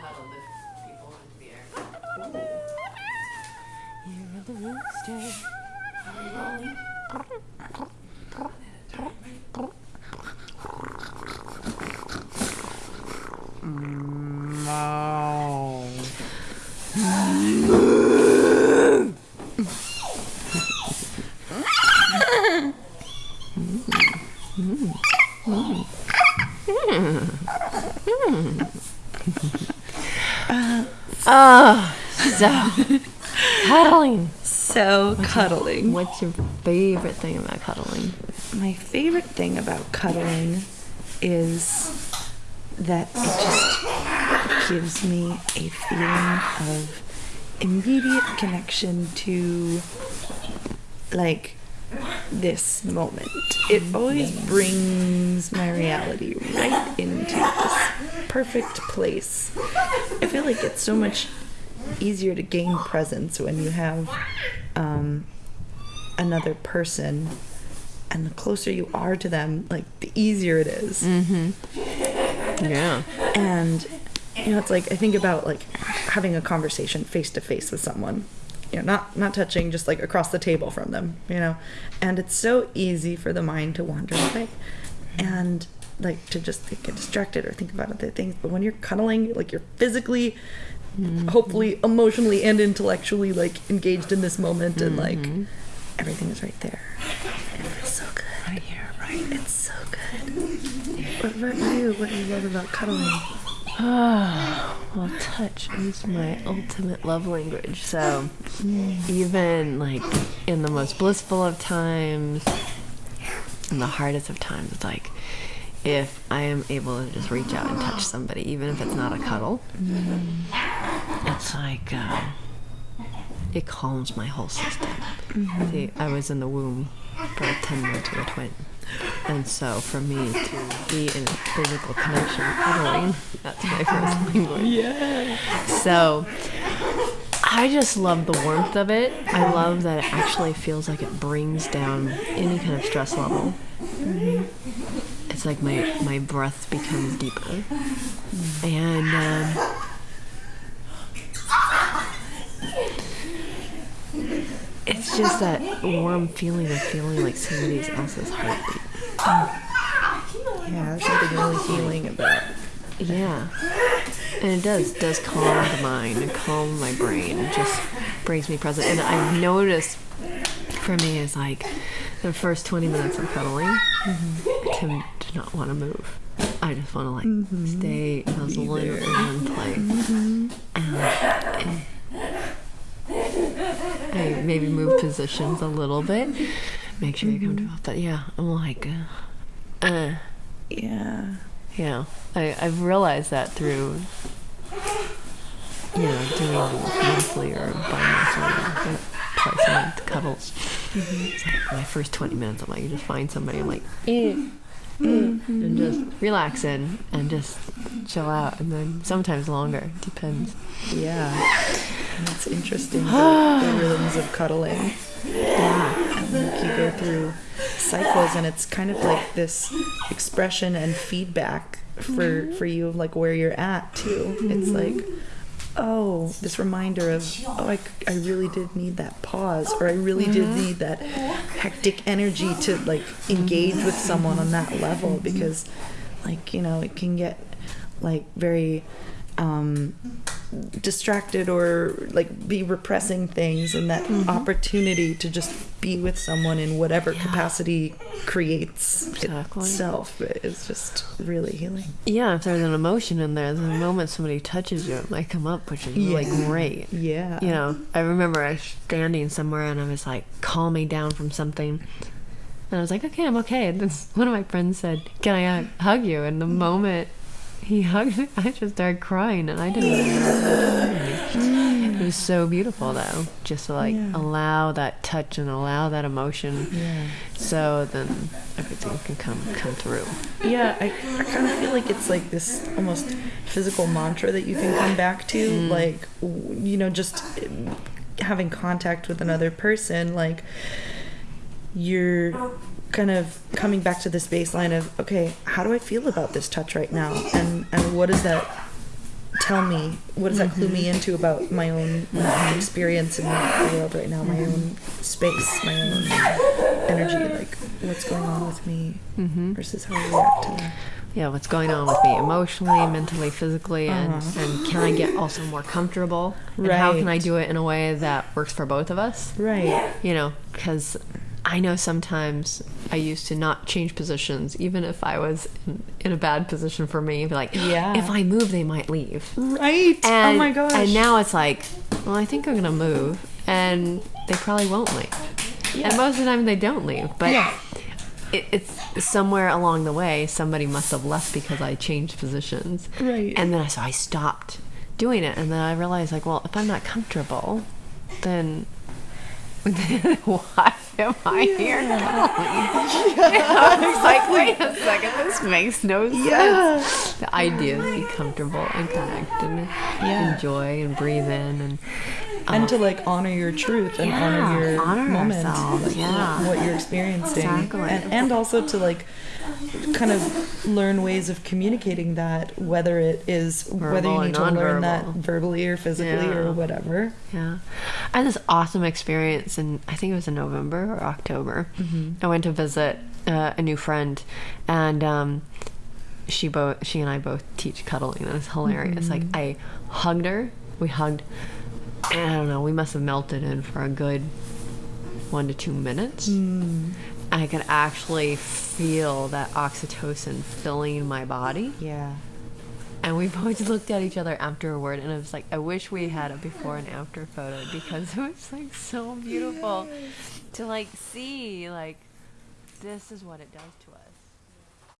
how to lift people into the air. You're the rooster. Oh, so cuddling. So cuddling. What's your favorite thing about cuddling? My favorite thing about cuddling is that it just gives me a feeling of immediate connection to like this moment. It always brings my reality right into this perfect place. I feel like it's so much easier to gain presence when you have um, another person and the closer you are to them like the easier it is Yeah. and you know it's like i think about like having a conversation face to face with someone you know not not touching just like across the table from them you know and it's so easy for the mind to wander away and like to just get distracted or think about other things. But when you're cuddling like you're physically mm-hmm. hopefully emotionally and intellectually like engaged in this moment and like mm-hmm. everything is right there. It feels so good. Right here right it's so good. What about you? What do you love about cuddling? Well, touch is my ultimate love language. So, mm. even like in the most blissful of times, in the hardest of times, it's like if I am able to just reach out and touch somebody, even if it's not a cuddle, it's like uh, it calms my whole system. See, I was in the womb for 10 months with a twin. And so for me to be in physical connection, cuddling, that's my first language. Yeah. So I just love the warmth of it. I love that it actually feels like it brings down any kind of stress level. It's like my, my breath becomes deeper. And um, it's just that warm feeling of feeling like somebody else's heartbeat. yeah there's something really healing about Yeah. And it does does calm the mind and calm my brain. It just brings me present. And I've noticed for me is like the first 20 minutes of cuddling, I tend to not want to move. I just want to like stay nuzzle in one place. And eh, I maybe move positions a little bit, make sure you're comfortable. But yeah, I'm like, uh, uh. Yeah. Yeah, I, I've realized that through, you know, doing monthly or bi-monthly, or twice a month cuddles. It's like my first 20 minutes, I'm like, you just find somebody, I'm like, eh, and just relax in and just chill out. And then sometimes longer, depends. yeah. That's interesting the, the rhythms of cuddling. Yeah. and like you go through cycles and it's kind of like this expression and feedback for mm-hmm. for you of like where you're at too. It's mm-hmm. like oh this reminder of oh I, I really did need that pause or i really did need that hectic energy to like engage with someone on that level because like you know it can get like very um distracted or like be repressing things and that opportunity to just be with someone in whatever capacity creates Exactly. itself is just really healing Yeah, if there's an emotion in there, the moment somebody touches you, it might come up, which is really Yeah. great. yeah You know, I remember I was standing somewhere and I was like, calm me down from something. And I was like, okay, I'm okay. And then one of my friends said, can I uh, hug you? And the moment he hugged me, I just started crying and I didn't even know what was happening. It was so beautiful though, just to like Yeah. allow that touch and allow that emotion yeah so then everything can come come through. yeah I, I kind of feel like it's like this almost physical mantra that you can come back to like you know just um, having contact with another person like you're kind of coming back to this baseline of okay how do i feel about this touch right now and and what does that tell me? What does that clue me Mm-hmm. into about my own experience in the world right now, my own space, my own energy? Like, what's going on with me Mm-hmm. versus how I react to that? yeah, what's going on with me emotionally, mentally, physically, and, Uh-huh. and can I get also more comfortable? And how can I do it in a way that works for both of us? Right. You know, because I know sometimes I used to not change positions, even if I was in, in a bad position for me. Be like, Yeah. if I move, they might leave. Right. Oh and, oh my gosh. And now it's like, well, I think I'm gonna move, and they probably won't leave. Yeah. And most of the time they don't leave, but Yeah. it, it's somewhere along the way somebody must have left because I changed positions. Right. And then I, so I stopped doing it, and then I realized like, well, if I'm not comfortable, then. why am I here? I was like, wait a second, this makes no sense. Yeah. The idea is be comfortable and connect and Yeah. enjoy and breathe in and and to like honor your truth and Yeah, honor your honor moment, like, yeah. what you're experiencing, Exactly. and, and also to like kind of learn ways of communicating that, whether it is whether you need to learn that verbally or physically Yeah. or whatever. Yeah. I had this awesome experience and I think it was in November or October. I went to visit uh, a new friend and um, she both, she and I both teach cuddling. and It was hilarious. Like I hugged her, we hugged, I don't know, we must have melted in for a good one to two minutes. Hmm. I could actually feel that oxytocin filling my body. Yeah. And we both looked at each other afterward, and I was like, I wish we had a before and after photo because it was like so beautiful to like see like this is what it does to us.